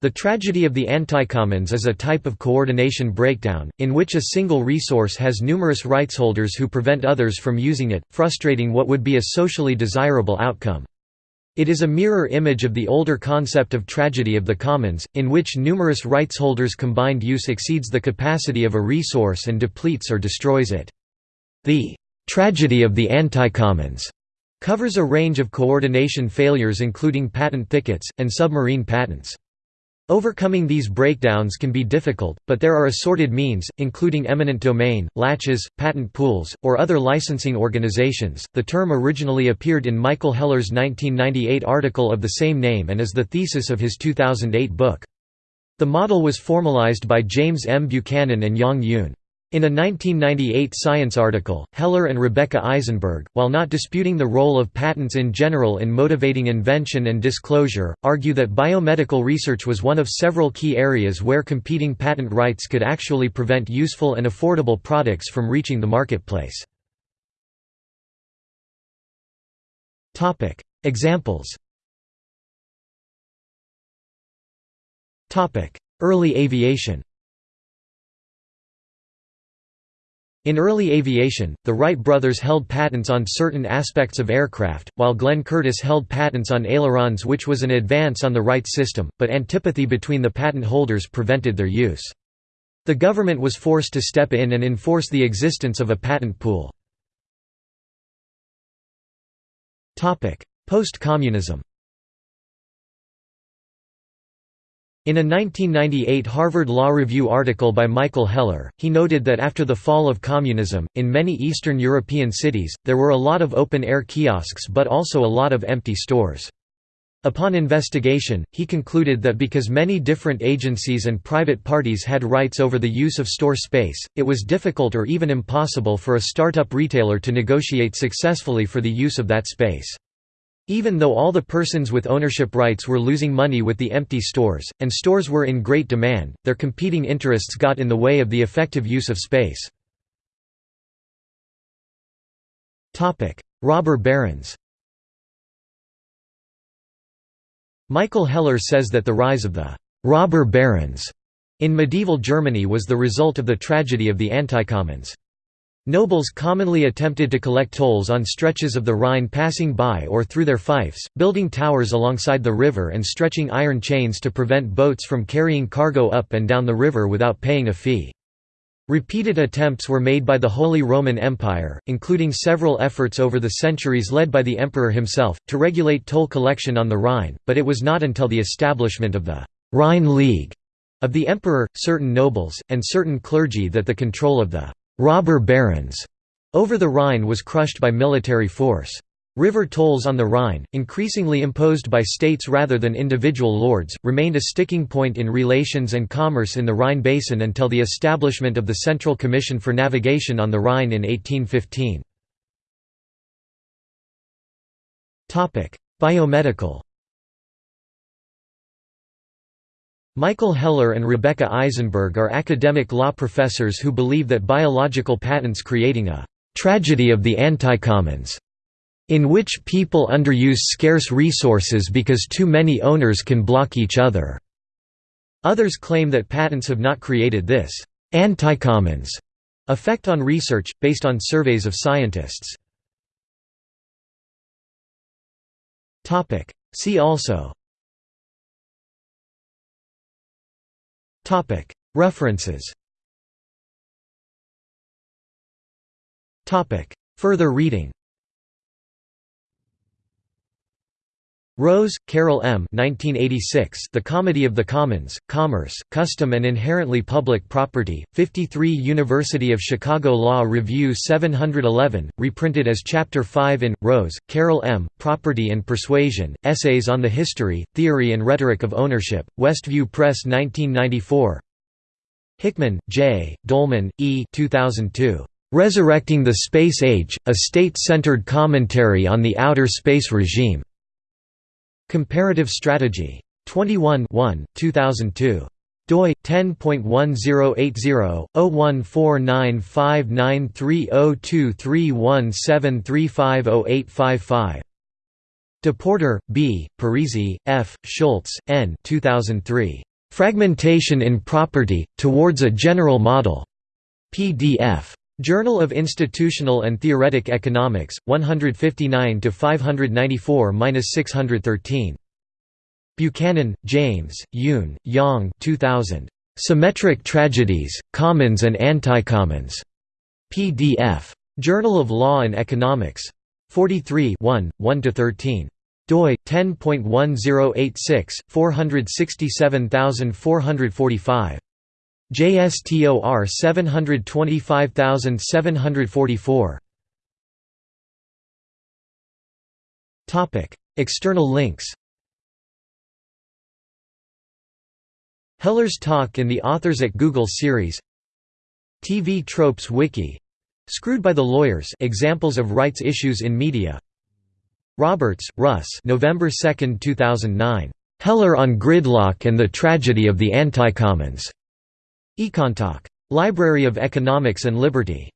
The tragedy of the anticommons is a type of coordination breakdown, in which a single resource has numerous rightsholders who prevent others from using it, frustrating what would be a socially desirable outcome. It is a mirror image of the older concept of tragedy of the commons, in which numerous rightsholders' combined use exceeds the capacity of a resource and depletes or destroys it. The tragedy of the anticommons covers a range of coordination failures including patent thickets, and submarine patents. Overcoming these breakdowns can be difficult, but there are assorted means, including eminent domain, laches, patent pools, or other licensing organizations. The term originally appeared in Michael Heller's 1998 article of the same name and is the thesis of his 2008 book. The model was formalized by James M. Buchanan and Yong Yoon. In a 1998 Science article, Heller and Rebecca Eisenberg, while not disputing the role of patents in general in motivating invention and disclosure, argue that biomedical research was one of several key areas where competing patent rights could actually prevent useful and affordable products from reaching the marketplace. Examples Early aviation In early aviation, the Wright brothers held patents on certain aspects of aircraft, while Glenn Curtiss held patents on ailerons which was an advance on the Wright system, but antipathy between the patent holders prevented their use. The government was forced to step in and enforce the existence of a patent pool. Post-communism In a 1998 Harvard Law Review article by Michael Heller, he noted that after the fall of communism, in many Eastern European cities, there were a lot of open-air kiosks but also a lot of empty stores. Upon investigation, he concluded that because many different agencies and private parties had rights over the use of store space, it was difficult or even impossible for a startup retailer to negotiate successfully for the use of that space. Even though all the persons with ownership rights were losing money with the empty stores, and stores were in great demand, their competing interests got in the way of the effective use of space. Robber barons Michael Heller says that the rise of the «robber barons» in medieval Germany was the result of the tragedy of the anticommons. Nobles commonly attempted to collect tolls on stretches of the Rhine passing by or through their fiefs, building towers alongside the river and stretching iron chains to prevent boats from carrying cargo up and down the river without paying a fee. Repeated attempts were made by the Holy Roman Empire, including several efforts over the centuries led by the emperor himself, to regulate toll collection on the Rhine, but it was not until the establishment of the «Rhine League» of the emperor, certain nobles, and certain clergy that the control of the robber barons over the Rhine was crushed by military force. River tolls on the Rhine, increasingly imposed by states rather than individual lords, remained a sticking point in relations and commerce in the Rhine basin until the establishment of the Central Commission for Navigation on the Rhine in 1815. Biomedical Michael Heller and Rebecca Eisenberg are academic law professors who believe that biological patents creating a «tragedy of the anticommons» in which people underuse scarce resources because too many owners can block each other. Others claim that patents have not created this «anticommons» effect on research, based on surveys of scientists. See also References. Further reading Rose, Carol M. 1986, the Comedy of the Commons, Commerce, Custom and Inherently Public Property, 53 University of Chicago Law Review 711, reprinted as Chapter 5 in, Rose, Carol M., Property and Persuasion, Essays on the History, Theory and Rhetoric of Ownership, Westview Press 1994 Hickman, J., Dolman, E. 2002. Resurrecting the Space Age, A State-Centered Commentary on the Outer Space Regime. Comparative Strategy. 21 2002 doi 10.1080-0149593023173508555 Depoorter, B., Parisi, F., Schulz, N. 2003. Fragmentation in Property, Towards a General Model. PDF. Journal of Institutional and Theoretic Economics, 159 594-613. Buchanan, James, Yoon, Yong 2000. Symmetric Tragedies, Commons and Anticommons. PDF. Journal of Law and Economics. 43 1, 1–13 doi 10.1086 467445 JSTOR 725744 Topic External links. Heller's talk in the Authors at Google series. TV Tropes Wiki. Screwed by the Lawyers Examples of rights issues in media. Roberts, Russ November 2, 2009. Heller on Gridlock and the Tragedy of the Anticommons. Econtalk. Library of Economics and Liberty.